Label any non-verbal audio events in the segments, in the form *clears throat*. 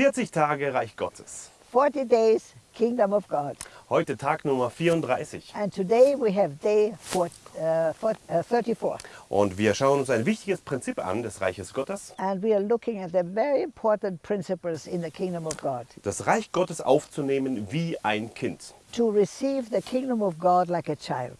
40 Tage Reich Gottes. 40 days, Kingdom of God. Heute Tag Nummer 34. And today we have day four, uh, four, uh, 34. Und wir schauen uns ein wichtiges Prinzip an des Reiches Gottes. And we are looking at the very important principles in the kingdom of God. Das Reich Gottes aufzunehmen wie ein Kind. To receive the kingdom of God like a child.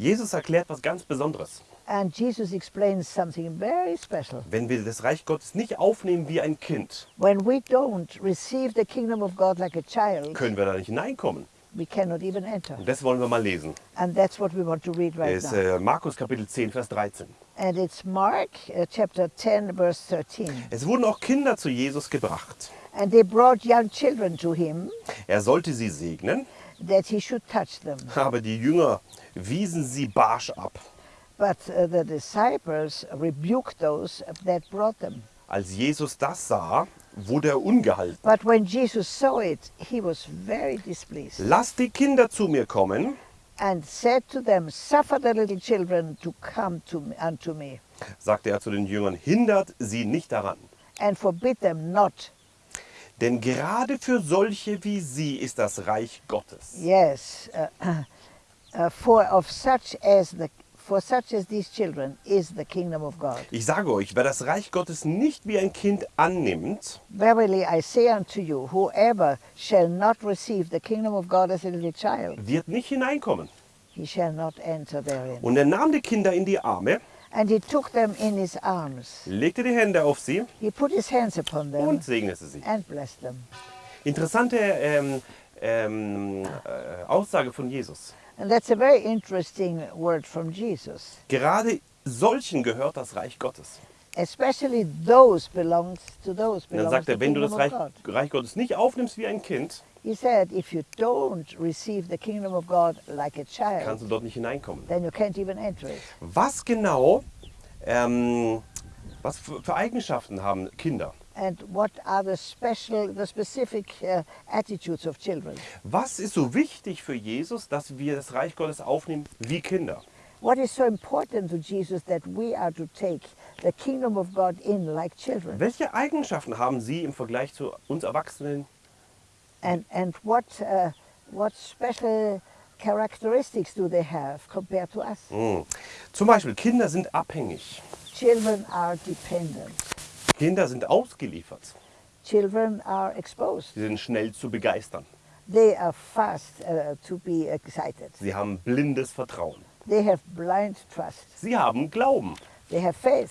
Jesus erklärt was ganz Besonderes. And Jesus explains something very special. Wenn wir das Reich Gottes nicht aufnehmen wie ein Kind, When we don't receive the kingdom of God like a child, können wir da nicht hineinkommen. we cannot even enter. Und das wollen wir mal lesen. And that's what we want to read right Das ist äh, Markus Kapitel 10, Vers 13. And it's Mark uh, chapter 10, verse 13. Es wurden auch Kinder zu Jesus gebracht. And they brought young children to him Er sollte sie segnen, that he should touch them. *laughs* aber die Jünger wiesen sie barsch ab. But uh, the disciples rebuked those that brought them. Als Jesus das sah, wurde er ungehalten. But when Jesus saw it, he was very displeased Lasst die Kinder zu mir kommen, and said to them, Suffer the little children to come to me, unto me, sagte er zu den Jüngern, hindert sie nicht daran. and forbid them not. Denn gerade für solche wie sie ist das Reich Gottes. Yes, uh, *clears throat* uh, for of such as the for such as these children is the kingdom of God. Ich sage euch, wer das Reich Gottes nicht wie ein Kind annimmt, Verily I say unto you, whoever shall not receive the kingdom of God as a little child, wird nicht hineinkommen. he shall not enter therein. Und er nahm die Kinder in die Arme, And he took them in his arms. legte die Hände auf sie He put his hands upon them und segnete sie. and blessed them. Interessante ähm, ähm, äh, Aussage von Jesus. And that's a very interesting word from Jesus. Gerade solchen gehört das Reich Gottes. Especially those belongs to those Und dann belongs sagt er, wenn du das Reich. Reich Gottes nicht aufnimmst wie ein Kind, He said, if you don't receive the kingdom of God like a kannst child, du dort nicht hineinkommen. then you can't even enter it. Was genau, ähm, was für, für Eigenschaften haben Kinder? And what are the special, the specific uh, attitudes of children? Was ist so wichtig für Jesus, dass wir das Reich Gottes aufnehmen wie Kinder? What is so important to Jesus that we are to take the kingdom of God in like children? Welche Eigenschaften haben Sie im Vergleich zu uns Erwachsenen? And, and what, uh, what special characteristics do they have compared to us? Hm. Zum Beispiel, Kinder sind abhängig. Children are dependent. Kinder sind ausgeliefert. Children are exposed. Sie sind schnell zu begeistern. They are fast uh, to be excited. Sie haben blindes Vertrauen. They have blind trust. Sie haben Glauben. They have faith.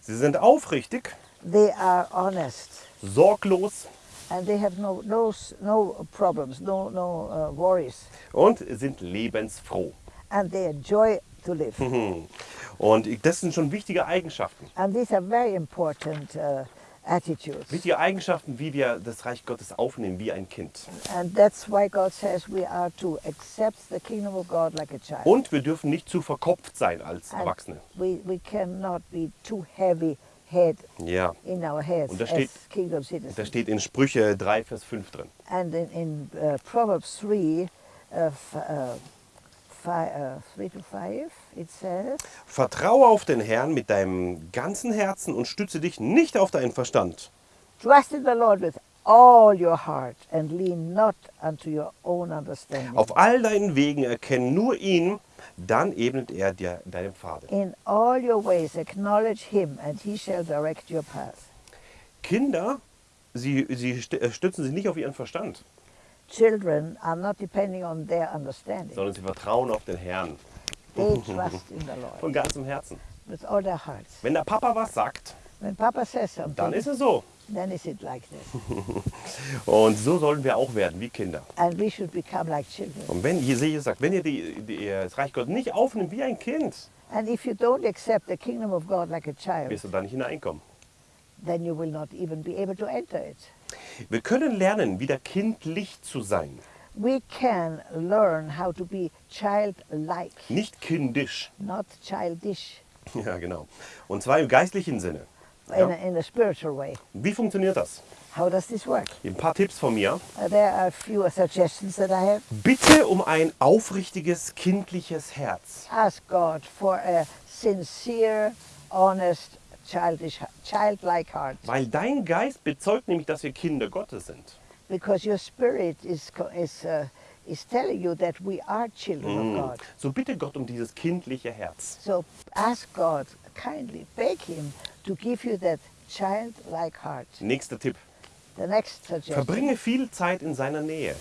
Sie sind aufrichtig, They are honest. sorglos And they have no, no, no problems, no, no uh, worries. und sind lebensfroh. And they enjoy to live. Hm. Und das sind schon wichtige Eigenschaften. and these are very important uh, attitudes. Wichtige Eigenschaften, wie wir das Reich Gottes aufnehmen, wie ein Kind. And that's why God says we are to accept the kingdom of God like a child. Und wir dürfen nicht zu verkopft sein als And Erwachsene. we, we cannot be too heavy head Ja. in our heads Und da as steht- kingdom Da citizens. steht in Sprüche 3, Vers 5 drin. And in, in uh, Proverbs 3, uh, uh, fi- uh, 3 to 5, it says, Vertraue auf den Herrn mit deinem ganzen Herzen und stütze dich nicht auf deinen Verstand. Trust in the Lord with all your heart and lean not unto your own understanding. Auf all deinen Wegen erkenne nur ihn, dann ebnet er dir deinen Pfade. In all your ways acknowledge him, and he shall direct your path. Kinder, sie, sie äh, stützen sich nicht auf ihren Verstand, Children are not depending on their understanding. sondern sie vertrauen auf den Herrn They trust in the Lord von ganzem Herzen. with all their hearts. Wenn der Papa was sagt, When Papa says dann something, ist es so. then is it like this. *laughs* Und so sollen wir auch werden wie Kinder. And we should become like children. Und wenn Jesus sagt, wenn ihr die, die, das Reich Gottes nicht aufnimmt wie ein Kind, And if you don't accept the kingdom of God like a child, wirst du da nicht hineinkommen. Then you will not even be able to enter it. Wir können lernen, wieder kindlich zu sein, We can learn how to be childlike, nicht kindisch. not childish. *laughs* Ja, genau. Und zwar im geistlichen Sinne. in, Ja. a, in a spiritual way. Wie funktioniert das? How does this work? Ein paar Tipps von mir. There are a few suggestions that I have. Bitte um ein aufrichtiges, kindliches Herz. Ask God for a sincere, honest, childish, childlike heart, Weil dein Geist bezeugt nämlich, dass wir Kinder Gottes sind. because your spirit is is uh, is telling you that we are children of God. So bitte Gott um dieses kindliche Herz. So ask God kindly, beg Him to give you that childlike heart. Nächster Tipp. The next suggestion: Verbringe viel Zeit in seiner Nähe.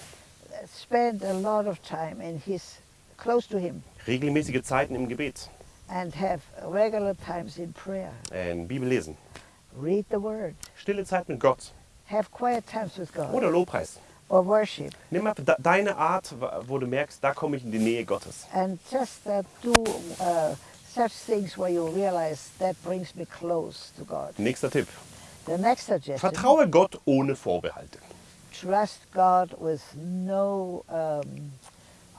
spend a lot of time in His close to Him, Regelmäßige Zeiten im Gebet. And have regular times in prayer. Äh, Bibel lesen. Read the Word. Stille Zeit mit Gott. Have quiet times with God Oder Lobpreis. or worship, Nimm mal de- deine Art, wo du merkst, da komme ich in die Nähe Gottes. and just uh, do uh, such things where you realize that brings me close to God. Nächster Tipp. The next suggestion: Vertraue Gott ohne Vorbehalte. trust God with no um,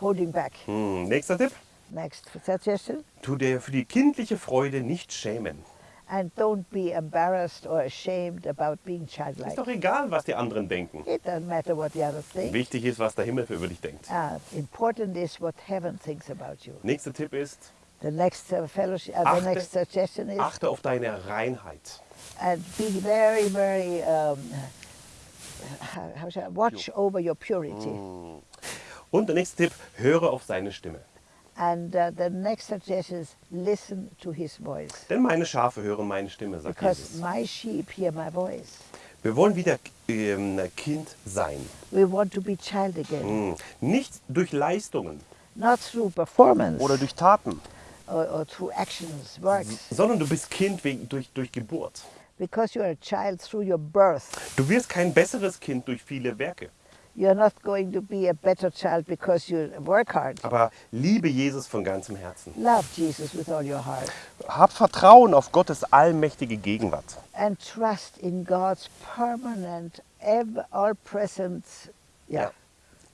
holding back. Hm. Nächster Tipp. Next suggestion: Tu dir für die kindliche Freude nicht schämen. and don't be embarrassed or ashamed about being Ist childlike. doch egal, was die anderen denken. It doesn't matter what the others think. Wichtig ist, was der Himmel über dich denkt. Uh, important is what heaven thinks about you. Nächster Tipp ist, The next uh, fellowship, uh, the Achte- next suggestion is, achte auf deine Reinheit. and be very, very, um, how, how watch over your purity. Und der nächste Tipp, höre auf seine Stimme. And uh, the next suggestion is, listen to his voice. Denn meine Schafe hören meine Stimme, sagt Because Jesus. my sheep hear my voice. Wir wollen wieder ähm, Kind sein. We want to be child again, Hm. Nicht durch Leistungen not through performance oder durch Taten, or, or through actions, works, sondern du bist Kind wegen, durch, durch Geburt. because you're a child through your birth. Du wirst kein besseres Kind durch viele Werke. You're not going to be a better child because you work hard. Aber liebe Jesus von ganzem Herzen. Love Jesus with all your heart Hab Vertrauen auf Gottes allmächtige Gegenwart. and trust in God's permanent, ever, all-present, yeah,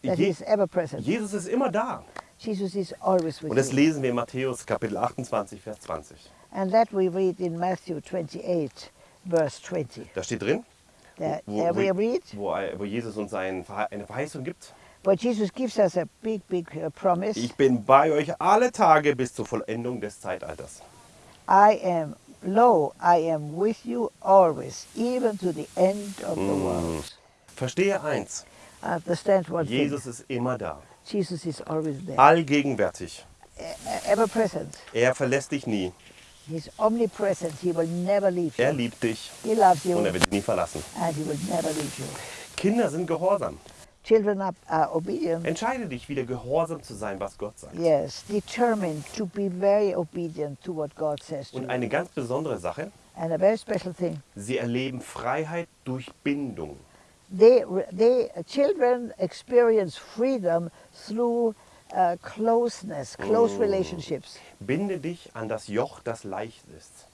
that Je He's ever present. Jesus ist immer da. Jesus is always with Und das lesen wir in Matthäus Kapitel 28, Vers 20. And that we read in Matthew 28, verse 20. Da steht drin, Wo, Jesus uns ein, eine Verheißung gibt. but Jesus gives us a big, big uh, promise. Ich bin bei euch alle Tage bis zur Vollendung des Zeitalters. I am, lo, I am with you always, even to the end of the world. Verstehe eins, Understand one Jesus ist immer da, thing. Jesus is always there, allgegenwärtig. e- ever present. Er verlässt dich nie. He's omnipresent. He will never leave you. Er liebt dich He loves you und er wird dich nie verlassen. and he will never leave you. Kinder sind gehorsam. Children are, are obedient. Entscheide dich, wieder gehorsam zu sein, was Gott sagt. Yes, determined to be very obedient to what God says Und eine ganz besondere Sache, And a very special thing, sie erleben Freiheit durch Bindung. they, they children experience freedom through uh, closeness, close relationships. Binde dich an das Joch, das leicht ist.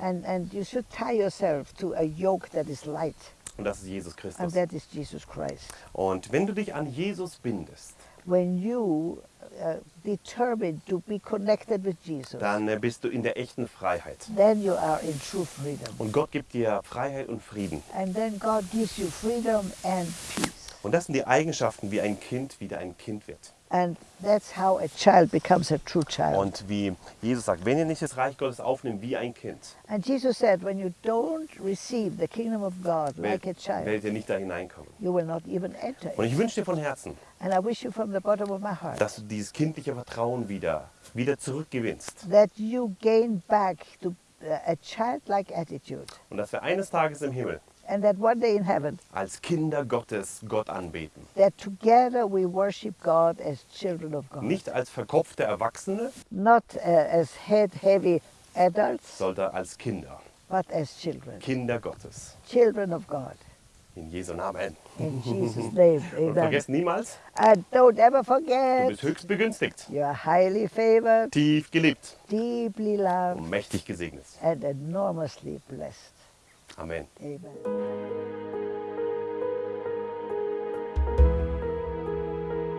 And, and you should tie yourself to a yoke that is light, Und das ist Jesus and Christus. that is Jesus Christ. Und wenn du dich an Jesus bindest, When you uh, determine to be connected with Jesus, dann äh, bist du in der echten Freiheit. then you are in true freedom. Und Gott gibt dir Freiheit und Frieden. And then God gives you freedom and peace. Und das sind die Eigenschaften, wie ein Kind wieder ein Kind wird. And that's how a child becomes a true child. Und wie Jesus sagt, wenn ihr nicht das Reich Gottes aufnimmt wie ein Kind, And Jesus said, when you don't receive the kingdom of God like a werdet, child, werdet ihr nicht da hineinkommen. you will not even enter Und ich wünsche dir von Herzen, And I wish you from the bottom of my heart dass du dieses kindliche Vertrauen wieder, wieder zurückgewinnst. that you gain back to uh, a childlike attitude. Und dass wir eines Tages im Himmel And that one day in heaven, als Kinder Gottes Gott anbeten. that together we worship God as children of God. Nicht als verkopfte Erwachsene, Not uh, as head heavy adults, sondern als Kinder. but as children. Kinder Gottes. Children of God. In Jesu Namen. In Jesus' name, *laughs* Und amen. vergesst niemals, And don't ever du forget, bist höchst begünstigt, you're highly favored, tief geliebt deeply loved, und mächtig gesegnet. and enormously blessed. Amen. Amen.